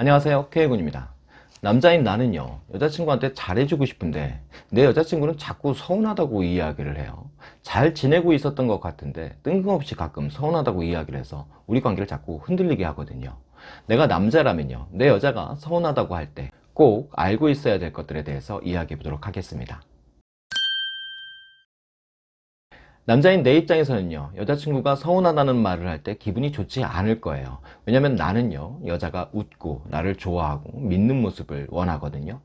안녕하세요. K군입니다. 남자인 나는요 여자친구한테 잘해주고 싶은데 내 여자친구는 자꾸 서운하다고 이야기를 해요. 잘 지내고 있었던 것 같은데 뜬금없이 가끔 서운하다고 이야기를 해서 우리 관계를 자꾸 흔들리게 하거든요. 내가 남자라면요 내 여자가 서운하다고 할 때 꼭 알고 있어야 될 것들에 대해서 이야기해 보도록 하겠습니다 남자인 내 입장에서는요 여자친구가 서운하다는 말을 할 때 기분이 좋지 않을 거예요. 왜냐면 나는요 여자가 웃고 나를 좋아하고 믿는 모습을 원하거든요.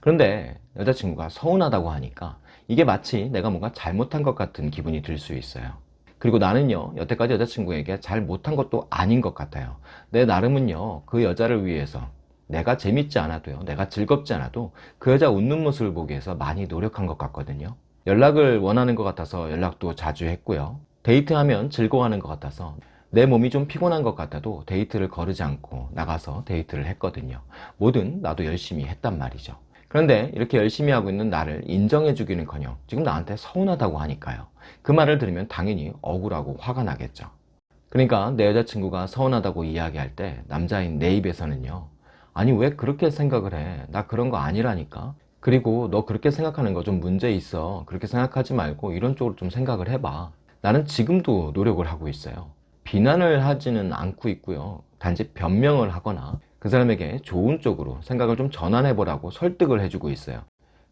그런데 여자친구가 서운하다고 하니까 이게 마치 내가 뭔가 잘못한 것 같은 기분이 들 수 있어요. 그리고 나는요 여태까지 여자친구에게 잘 못한 것도 아닌 것 같아요. 내 나름은요 그 여자를 위해서 내가 재밌지 않아도요 내가 즐겁지 않아도 그 여자 웃는 모습을 보기 위해서 많이 노력한 것 같거든요 연락을 원하는 것 같아서 연락도 자주 했고요. 데이트하면 즐거워하는 것 같아서 내 몸이 좀 피곤한 것 같아도 데이트를 거르지 않고 나가서 데이트를 했거든요. 뭐든 나도 열심히 했단 말이죠. 그런데 이렇게 열심히 하고 있는 나를 인정해 주기는 커녕 지금 나한테 서운하다고 하니까요. 그 말을 들으면 당연히 억울하고 화가 나겠죠. 그러니까 내 여자친구가 서운하다고 이야기할 때 남자인 내 입에서는요 아니 왜 그렇게 생각을 해? 나 그런 거 아니라니까 그리고 너 그렇게 생각하는 거 좀 문제 있어. 그렇게 생각하지 말고 이런 쪽으로 좀 생각을 해봐. 나는 지금도 노력을 하고 있어요. 비난을 하지는 않고 있고요. 단지 변명을 하거나 그 사람에게 좋은 쪽으로 생각을 좀 전환해 보라고 설득을 해주고 있어요.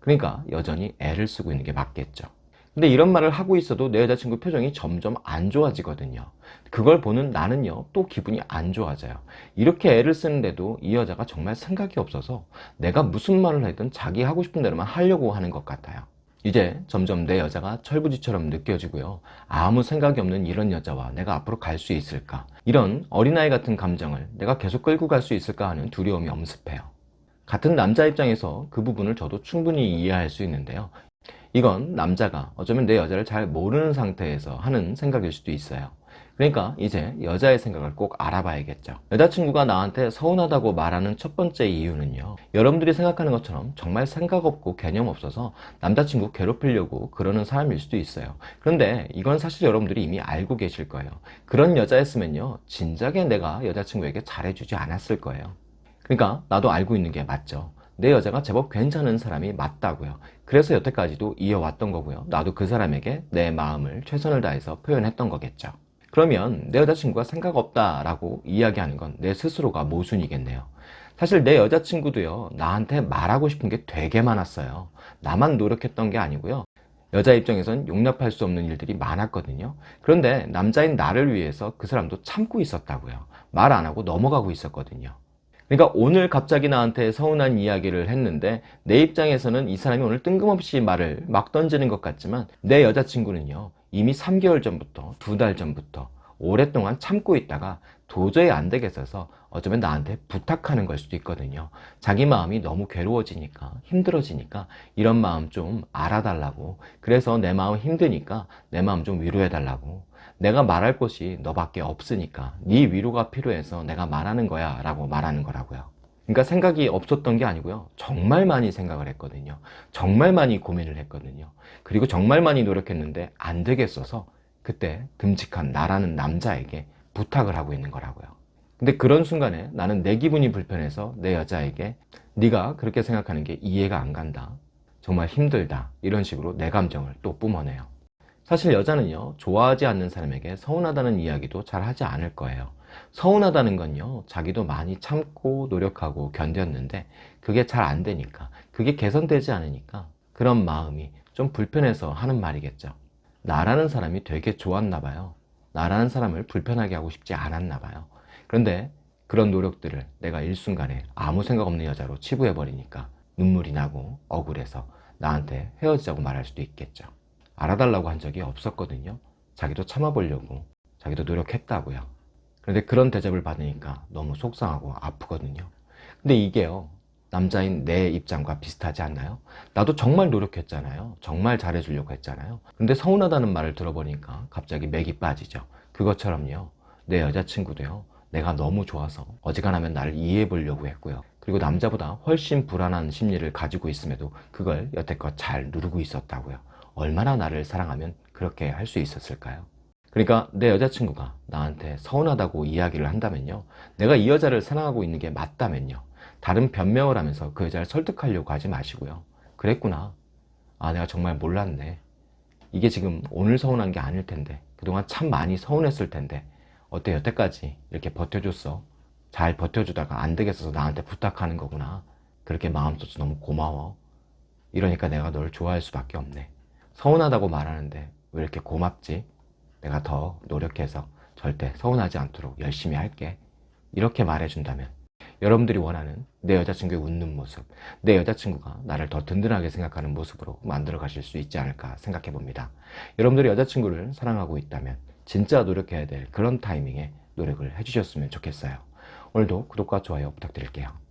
그러니까 여전히 애를 쓰고 있는 게 맞겠죠 근데 이런 말을 하고 있어도 내 여자친구 표정이 점점 안 좋아지거든요. 그걸 보는 나는요 또 기분이 안 좋아져요. 이렇게 애를 쓰는데도 이 여자가 정말 생각이 없어서 내가 무슨 말을 하든 자기 하고 싶은 대로만 하려고 하는 것 같아요. 이제 점점 내 여자가 철부지처럼 느껴지고요. 아무 생각이 없는 이런 여자와 내가 앞으로 갈 수 있을까? 이런 어린아이 같은 감정을 내가 계속 끌고 갈 수 있을까 하는 두려움이 엄습해요. 같은 남자 입장에서 그 부분을 저도 충분히 이해할 수 있는데요 이건 남자가 어쩌면 내 여자를 잘 모르는 상태에서 하는 생각일 수도 있어요. 그러니까 이제 여자의 생각을 꼭 알아봐야겠죠. 여자친구가 나한테 서운하다고 말하는 첫 번째 이유는요. 여러분들이 생각하는 것처럼 정말 생각 없고 개념 없어서 남자친구 괴롭히려고 그러는 사람일 수도 있어요. 그런데 이건 사실 여러분들이 이미 알고 계실 거예요. 그런 여자였으면요. 진작에 내가 여자친구에게 잘해주지 않았을 거예요. 그러니까 나도 알고 있는 게 맞죠 내 여자가 제법 괜찮은 사람이 맞다고요. 그래서 여태까지도 이어왔던 거고요. 나도 그 사람에게 내 마음을 최선을 다해서 표현했던 거겠죠. 그러면 내 여자친구가 생각 없다 라고 이야기하는 건 내 스스로가 모순이겠네요. 사실 내 여자친구도요 나한테 말하고 싶은 게 되게 많았어요. 나만 노력했던 게 아니고요. 여자 입장에선 용납할 수 없는 일들이 많았거든요. 그런데 남자인 나를 위해서 그 사람도 참고 있었다고요. 말 안 하고 넘어가고 있었거든요 그러니까 오늘 갑자기 나한테 서운한 이야기를 했는데 내 입장에서는 이 사람이 오늘 뜬금없이 말을 막 던지는 것 같지만 내 여자친구는요 이미 3개월 전부터 두 달 전부터 오랫동안 참고 있다가 도저히 안 되겠어서 어쩌면 나한테 부탁하는 걸 수도 있거든요. 자기 마음이 너무 괴로워지니까 힘들어지니까 이런 마음 좀 알아달라고. 그래서 내 마음 힘드니까 내 마음 좀 위로해 달라고. 내가 말할 곳이 너밖에 없으니까 네 위로가 필요해서 내가 말하는 거야 라고 말하는 거라고요. 그러니까 생각이 없었던 게 아니고요. 정말 많이 생각을 했거든요. 정말 많이 고민을 했거든요. 그리고 정말 많이 노력했는데 안 되겠어서 그때 듬직한 나라는 남자에게 부탁을 하고 있는 거라고요. 근데 그런 순간에 나는 내 기분이 불편해서 내 여자에게 네가 그렇게 생각하는 게 이해가 안 간다. 정말 힘들다. 이런 식으로 내 감정을 또 뿜어내요. 사실 여자는요 좋아하지 않는 사람에게 서운하다는 이야기도 잘 하지 않을 거예요. 서운하다는 건요 자기도 많이 참고 노력하고 견뎠는데 그게 잘 안 되니까 그게 개선되지 않으니까 그런 마음이 좀 불편해서 하는 말이겠죠. 나라는 사람이 되게 좋았나 봐요 나라는 사람을 불편하게 하고 싶지 않았나 봐요. 그런데 그런 노력들을 내가 일순간에 아무 생각 없는 여자로 치부해 버리니까 눈물이 나고 억울해서 나한테 헤어지자고 말할 수도 있겠죠. 알아달라고 한 적이 없었거든요. 자기도 참아보려고 자기도 노력했다고요. 그런데 그런 대접을 받으니까 너무 속상하고 아프거든요. 근데 이게요 남자인 내 입장과 비슷하지 않나요? 나도 정말 노력했잖아요 정말 잘해주려고 했잖아요 근데 서운하다는 말을 들어보니까 갑자기 맥이 빠지죠 그것처럼요 내 여자친구도요 내가 너무 좋아서 어지간하면 나를 이해해 보려고 했고요 그리고 남자보다 훨씬 불안한 심리를 가지고 있음에도 그걸 여태껏 잘 누르고 있었다고요 얼마나 나를 사랑하면 그렇게 할 수 있었을까요? 그러니까 내 여자친구가 나한테 서운하다고 이야기를 한다면요. 내가 이 여자를 사랑하고 있는 게 맞다면요. 다른 변명을 하면서 그 여자를 설득하려고 하지 마시고요. 그랬구나. 아, 내가 정말 몰랐네. 이게 지금 오늘 서운한 게 아닐 텐데. 그동안 참 많이 서운했을 텐데. 어때, 여태까지 이렇게 버텨줬어? 잘 버텨주다가 안 되겠어서 나한테 부탁하는 거구나. 그렇게 마음 써서 너무 고마워. 이러니까 내가 널 좋아할 수밖에 없네. 서운하다고 말하는데 왜 이렇게 고맙지? 내가 더 노력해서 절대 서운하지 않도록 열심히 할게. 이렇게 말해준다면 여러분들이 원하는 내 여자친구의 웃는 모습, 내 여자친구가 나를 더 든든하게 생각하는 모습으로 만들어 가실 수 있지 않을까 생각해 봅니다. 여러분들이 여자친구를 사랑하고 있다면 진짜 노력해야 될 그런 타이밍에 노력을 해주셨으면 좋겠어요. 오늘도 구독과 좋아요 부탁드릴게요.